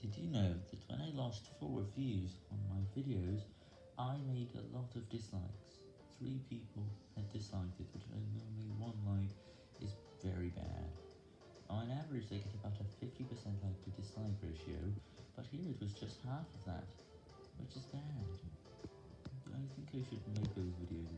Did you know that when I lost 4 views on my videos, I made a lot of dislikes? 3 people had disliked it, which only 1 like is very bad. On average they get about a 50% like to dislike ratio, but here it was just half of that, which is bad. I think I should make those videos.